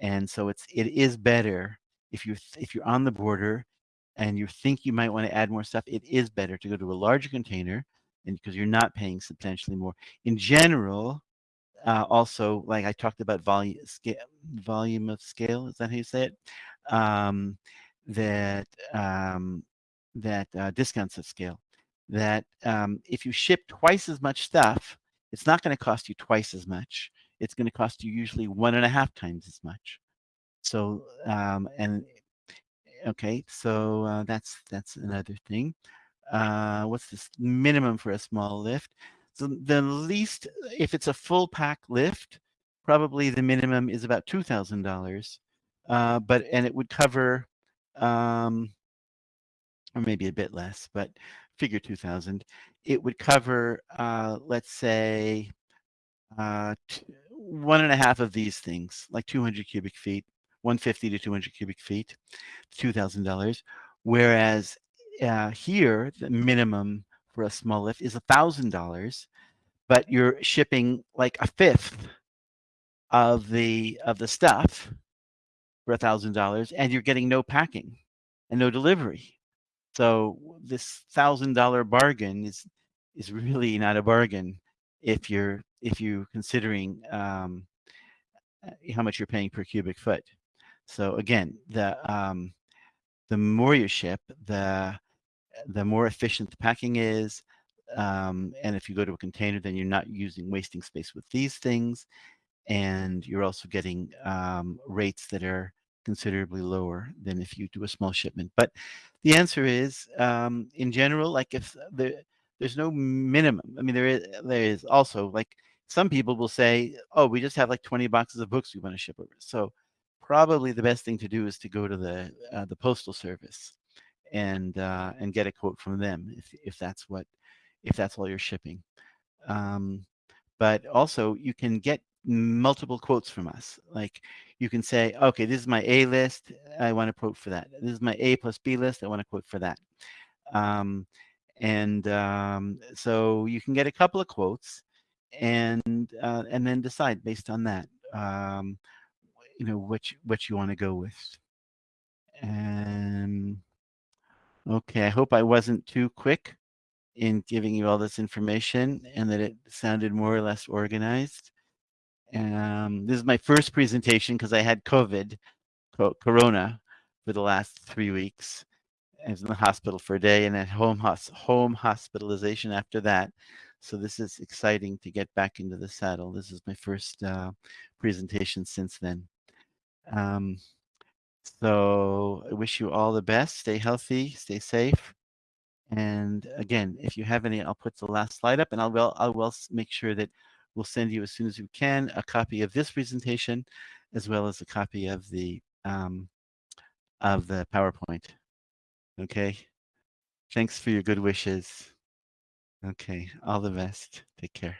and so it's it is better if you if you're on the border and you think you might want to add more stuff. It is better to go to a larger container, and because you're not paying substantially more. In general, uh, also, like I talked about volume, scale, volume of scale, is that how you say it? Um, that um, that uh, discounts of scale. That um, if you ship twice as much stuff, it's not going to cost you twice as much. It's going to cost you usually one and a half times as much. So um, and okay, so uh, that's that's another thing. Uh, what's this minimum for a small lift? So the least, if it's a full pack lift, probably the minimum is about two thousand uh, dollars, but and it would cover, um, or maybe a bit less, but figure two thousand. It would cover, uh, let's say, uh, one and a half of these things, like two hundred cubic feet, one fifty to two hundred cubic feet, two thousand dollars. Whereas uh, here, the minimum for a small lift is a thousand dollars, but you're shipping like a fifth of the of the stuff for a thousand dollars, and you're getting no packing and no delivery. So this thousand dollar bargain is is really not a bargain if you're if you're considering um, uh, how much you're paying per cubic foot. So again, the um, the more you ship, the the more efficient the packing is. Um, and if you go to a container, then you're not using wasting space with these things. And you're also getting um, rates that are considerably lower than if you do a small shipment. But the answer is, um, in general, like if the, there's no minimum. I mean, there is, there is also like some people will say, oh, we just have like 20 boxes of books we want to ship over. So probably the best thing to do is to go to the uh, the postal service and uh, and get a quote from them if if that's what if that's all you're shipping. Um, but also you can get multiple quotes from us. Like you can say, okay, this is my A list. I want a quote for that. This is my A plus B list. I want a quote for that. Um, and um, so you can get a couple of quotes and uh, and then decide based on that, um, you know, which which you want to go with. And Okay, I hope I wasn't too quick in giving you all this information and that it sounded more or less organized. Um, this is my first presentation because I had COVID, corona, for the last three weeks. I was in the hospital for a day and at home, home hospitalization after that. So this is exciting to get back into the saddle. This is my first uh, presentation since then. Um, so I wish you all the best. Stay healthy, stay safe. And again, if you have any, I'll put the last slide up and I'll, will, I will make sure that we'll send you as soon as we can a copy of this presentation, as well as a copy of the, um, of the PowerPoint. Okay. Thanks for your good wishes. Okay. All the best. Take care.